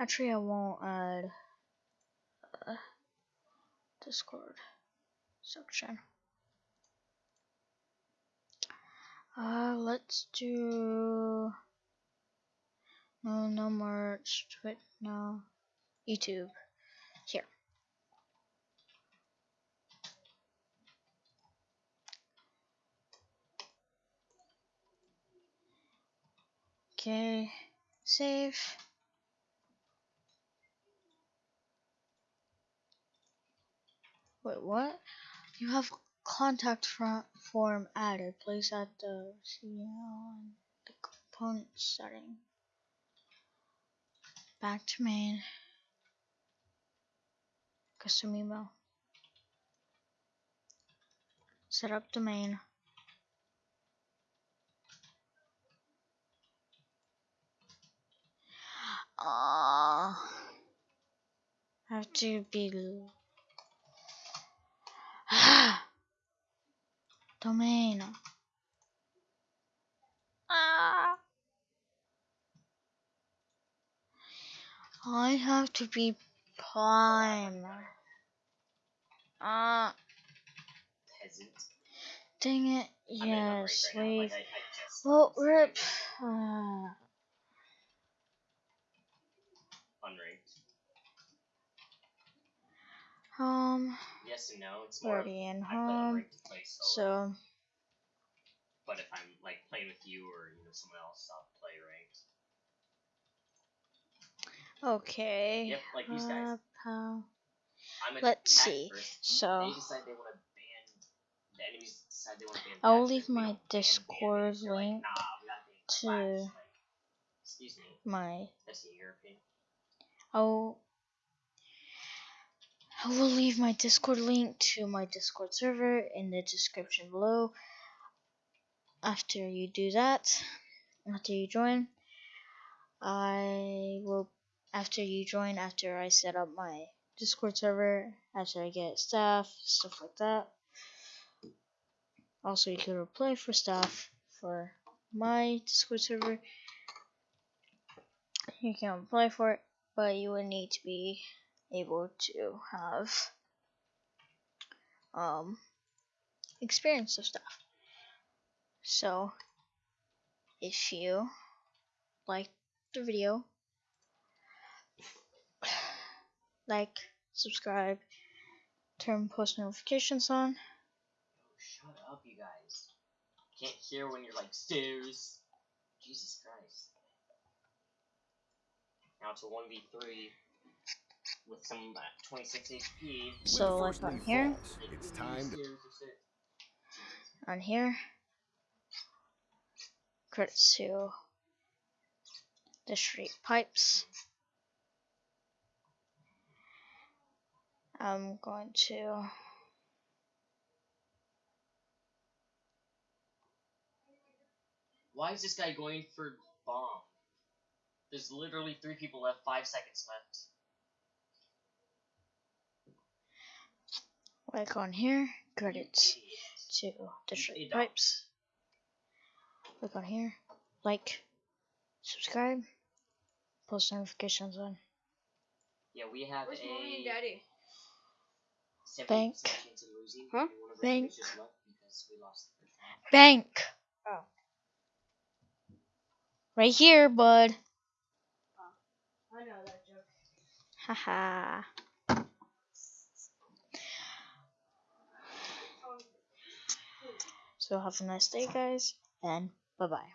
Actually, I won't add uh, Discord section. Uh, let's do no, no merch. Twit, no, YouTube. Here. Okay, save. Wait, what? You have contact form added. Place at the CL the component setting. Back to main. Custom email. Set up domain. Uh, have to be domain. Ah. I have to be prime. Ah. Peasant. Dang it. Yes, I mean, leave. right like, I, I Well, rip. Uh, unranked. Um, Yes and no. It's more. already in home. to play solo. So, But if I'm like playing with you or you know someone else, I'll play ranked. okay. Yep, like these guys. Uh, Let's see. First. So, They decide they want to ban. The enemies decide they want to ban. I'll leave my Discord. Like, link nah, we gotta ban. Like, excuse me. my That's in your opinion. I'll I will leave my Discord link to my Discord server in the description below. After you do that, after you join, I will after you join, after I set up my Discord server, after I get staff, stuff like that. Also, you can apply for staff for my Discord server. You can apply for it, but you would need to be able to have um experience of stuff. So if you like the video, like, subscribe, turn post notifications on. Shut up, you guys. Can't hear when you're like stairs. Jesus Christ. Now it's a one v three with some uh, 26 HP. So When the like on here, falls, it's time to Stairs or shit. on here, credits to the street pipes. I'm going to Why is this guy going for bomb? There's literally three people left, five seconds left. Like on here, You credits to the You pipes. Click on here, like, subscribe, post notifications on. Yeah, we have Where's a mommy and daddy? 70 Bank. chance of losing. Huh? and one of our Bank. teammates just left because we lost the first round. Bank! Oh. Right here, bud. Oh. I know that joke. Haha. So have a nice day, guys, and bye bye.